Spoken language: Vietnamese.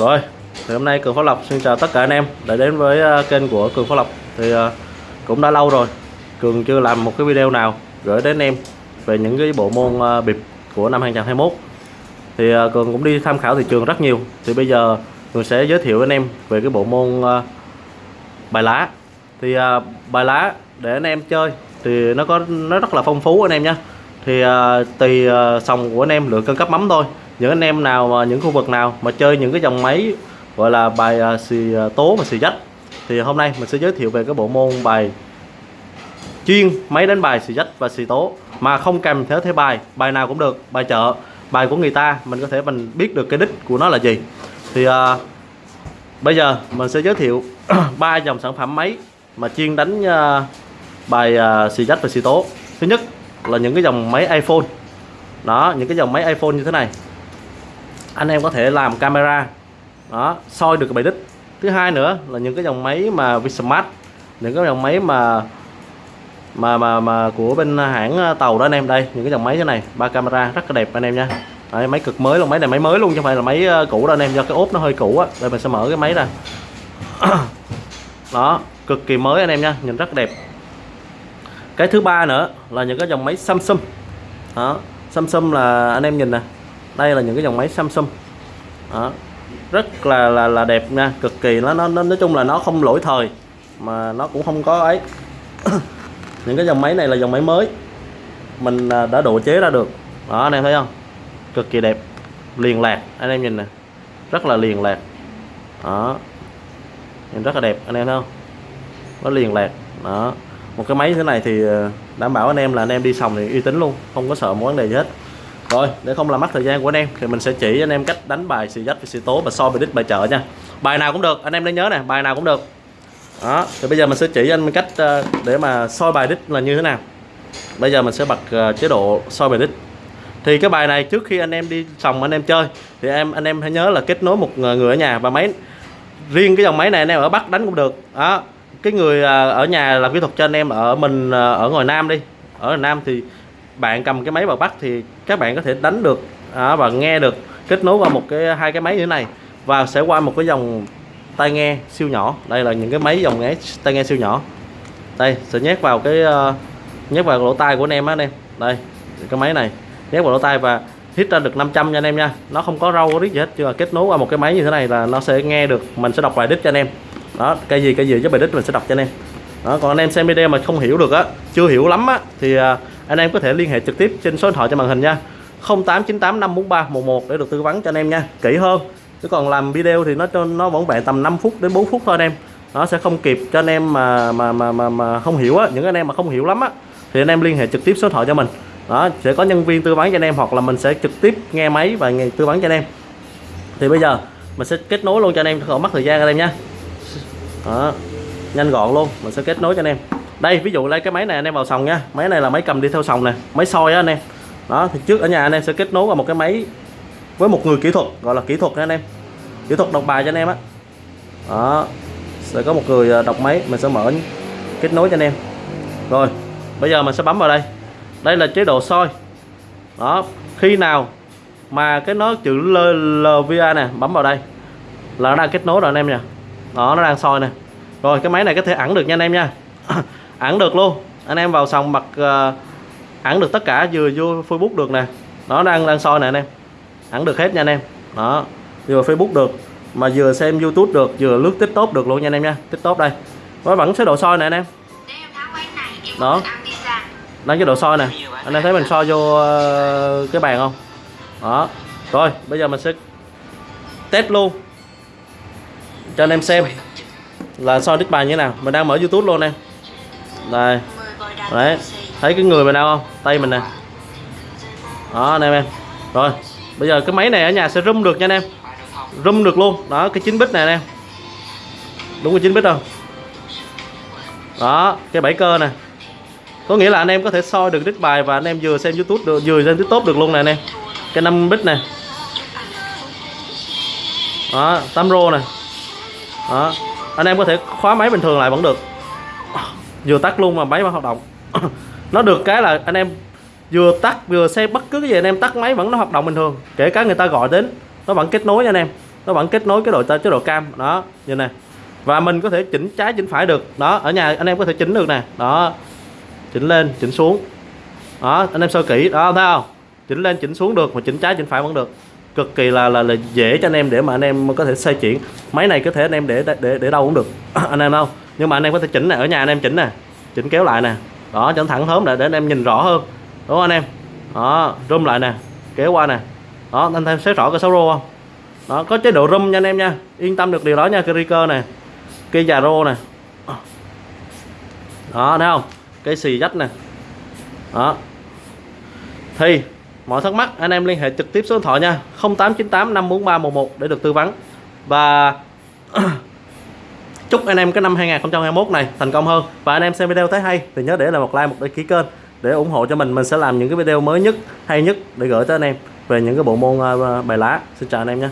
Rồi, thì hôm nay Cường Phát Lộc xin chào tất cả anh em đã đến với à, kênh của Cường Phát Lộc. Thì à, cũng đã lâu rồi Cường chưa làm một cái video nào gửi đến em về những cái bộ môn à, bịp của năm 2021 Thì Cường cũng đi tham khảo thị trường rất nhiều. Thì bây giờ Cường sẽ giới thiệu anh em về cái bộ môn bài lá. Thì bài lá để anh em chơi thì nó có nó rất là phong phú anh em nhé thì tùy sòng của anh em lựa cân cấp mắm thôi những anh em nào mà những khu vực nào mà chơi những cái dòng máy gọi là bài uh, xì uh, tố và xì dách thì hôm nay mình sẽ giới thiệu về cái bộ môn bài chuyên máy đánh bài xì dách và xì tố. Mà không kèm theo thế bài bài nào cũng được bài chợ bài của người ta mình có thể mình biết được cái đích của nó là gì. Thì uh, bây giờ mình sẽ giới thiệu ba dòng sản phẩm máy mà chuyên đánh uh, bài uh, xì dách và xì tố. Thứ nhất là những cái dòng máy iPhone. Đó những cái dòng máy iPhone như thế này anh em có thể làm camera. Đó soi được cái bài đích. Thứ hai nữa là những cái dòng máy mà Vsmart những cái dòng máy mà mà mà mà của bên hãng ờ, tàu đó anh em. Đây những cái dòng máy thế này ba camera rất là đẹp anh em nha. Đấy, máy cực mới luôn máy này máy mới luôn chứ không phải là máy ờ, cũ đâu anh em do cái ốp nó hơi cũ á. Đây mình sẽ mở cái máy ra. Đó cực kỳ mới anh em nha nhìn rất đẹp. Cái thứ ba nữa là những cái dòng máy Samsung. Đó Samsung là anh em nhìn nè đây là những cái dòng máy Samsung. Đó. Rất là là là đẹp nha, cực kỳ. Nó nó, nó- nói chung là nó không lỗi thời, mà nó cũng không có ấy. Những cái dòng máy này là dòng máy mới. Mình à, đã độ chế ra được. Đó, anh em thấy không? Cực kỳ đẹp. Liền lạc, anh em nhìn nè. Rất là liền lạc. Đó. Nhìn rất là đẹp, anh em thấy không? Nó liền lạc. Đó. Một cái máy thế này thì à, đảm bảo anh em là anh em đi sòng thì uy tín luôn, không có sợ mối vấn đề gì hết rồi để không làm mất thời gian của anh em thì mình sẽ chỉ anh em cách đánh bài xì dách xì tố và so bài đích bài chợ nha. Bài nào cũng được, anh em nên nhớ nè, bài nào cũng được. Đó, thì bây giờ mình sẽ chỉ anh cách ờ, để mà soi bài đích là như thế nào. Bây giờ mình sẽ bật ờ, chế độ soi bài đích. Thì cái bài này trước khi anh em đi sòng anh em chơi, thì em, anh em hãy nhớ là kết nối một ờ, người ở nhà và máy, riêng cái dòng máy này anh em ở Bắc đánh cũng được. Đó, cái người ở nhà làm kỹ thuật cho anh em ở mình ở ngoài Nam đi. Ở ngoài Nam thì bạn cầm cái máy vào bắt thì các bạn có thể đánh được à, và nghe được kết nối qua một cái hai cái máy như thế này và sẽ qua một cái dòng tai nghe siêu nhỏ. Đây là những cái máy dòng nghe tai nghe siêu nhỏ. Đây sẽ nhét vào cái uh, nhét vào lỗ tai của anh em á anh em. Đây cái máy này nhét vào lỗ tai và hít ra được 500 nha anh em nha. Nó không có râu có rít gì hết nhưng mà kết nối qua một cái máy như thế này là nó sẽ nghe được mình sẽ đọc bài đích cho anh em. Đó cái gì cái gì với bài đích mình sẽ đọc cho anh em. Đó còn anh em xem video mà không hiểu được á chưa hiểu lắm á thì uh, anh em có thể liên hệ trực tiếp trên số điện thoại trên màn hình nha. 0898 543 11 để được tư vấn cho anh em nha. Kỹ hơn chứ còn làm video thì nó cho nó vẫn vẹn tầm 5 phút đến 4 phút thôi anh em. Nó sẽ không kịp cho anh em mà mà mà mà, mà không hiểu á. Những anh em mà không hiểu lắm á thì anh em liên hệ trực tiếp số điện thoại cho mình. Đó sẽ có nhân viên tư vấn cho anh em hoặc là mình sẽ trực tiếp nghe máy và nghe tư vấn cho anh em. Thì bây giờ mình sẽ kết nối luôn cho anh em không mất thời gian anh em nha. Đó nhanh gọn luôn mình sẽ kết nối cho anh em đây, ví dụ lấy cái máy này anh em vào sòng nha. Máy này là máy cầm đi theo sòng nè, máy soi á anh em. Đó, thì trước ở nhà anh em sẽ kết nối vào một cái máy với một người kỹ thuật, gọi là kỹ thuật nha anh em. Kỹ thuật đọc bài cho anh em á. Đó, sẽ có một người à, đọc máy, mình sẽ mở kết nối cho anh em. Rồi, bây giờ mình sẽ bấm vào đây. Đây là chế độ soi. Đó, khi nào mà cái nó chữ LVA nè, bấm vào đây là nó đang kết nối rồi anh em nha. Đó, nó đang soi nè. Rồi, cái máy này có thể ẩn được nha anh em nha. ẩn được luôn. Anh em vào sòng mặt uh, ẩn được tất cả vừa vô Facebook được nè. Nó đang đang soi nè anh em. Ẩn được hết nha anh em. Đó. Vừa Facebook được mà vừa xem YouTube được vừa lướt TikTok được luôn nha anh em nha. TikTok đây. Nó vẫn chế độ soi nè anh em. Đó. đang chế độ soi nè. Anh em thấy mình soi vô ờ, cái bàn không? Đó. Rồi bây giờ mình sẽ test luôn. Cho anh em xem là soi đích bài như thế nào. Mình đang mở youtube luôn em đây. Đấy. Thấy cái người mình đâu không? Tay mình nè. Đó, anh em em. Rồi, bây giờ cái máy này ở nhà sẽ rung được nha anh em. Rung được luôn. Đó, cái chín bit này anh em đúng cái chín bit không? Đó, cái bảy cơ nè. Có nghĩa là anh em có thể soi được đích bài và anh em vừa xem youtube được, vừa xem tiktok được luôn nè anh em. Cái 5 bit này. Đó 8 rô này đó. Anh em có thể khóa máy bình thường lại vẫn được vừa tắt luôn mà máy vẫn hoạt động. Nó được cái là anh em vừa tắt vừa xe bất cứ cái gì anh em tắt máy vẫn nó hoạt động bình thường. Kể cả người ta gọi đến nó vẫn kết nối nha anh em. Nó vẫn kết nối cái độ chế độ cam đó như này và mình có thể chỉnh trái chỉnh phải được. Đó ở nhà anh em có thể chỉnh được nè. Đó chỉnh lên chỉnh xuống. Đó anh em sơ kỹ đó thấy không? Chỉnh lên chỉnh xuống được mà chỉnh trái chỉnh phải vẫn được. Cực kỳ là là, là dễ cho anh em để mà anh em có thể xoay chuyển. Máy này có thể anh em để để để đâu cũng được. Anh em không? Nhưng mà anh em có thể chỉnh nè, ở nhà anh em chỉnh nè, chỉnh kéo lại nè. Đó chỉnh thẳng thớm lại để anh em nhìn rõ hơn. Đúng không anh em? Đó, rung lại nè, kéo qua nè. Đó, anh em thấy rõ cái sáu rô không? Đó, có chế độ rung nha anh em nha. Yên tâm được điều đó nha, cái cơ nè cây già rô nè. Đó, thấy không? Cây xì dách nè. Đó. Thì, mọi thắc mắc anh em liên hệ trực tiếp số điện thoại nha. 0898 543 11 để được tư vấn. Và chúc anh em cái năm 2021 này thành công hơn. Và anh em xem video thấy hay thì nhớ để lại một like, một đăng ký kênh để ủng hộ cho mình. Mình sẽ làm những cái video mới nhất, hay nhất để gửi tới anh em về những cái bộ môn ờ, bài lá. Xin chào anh em nhé.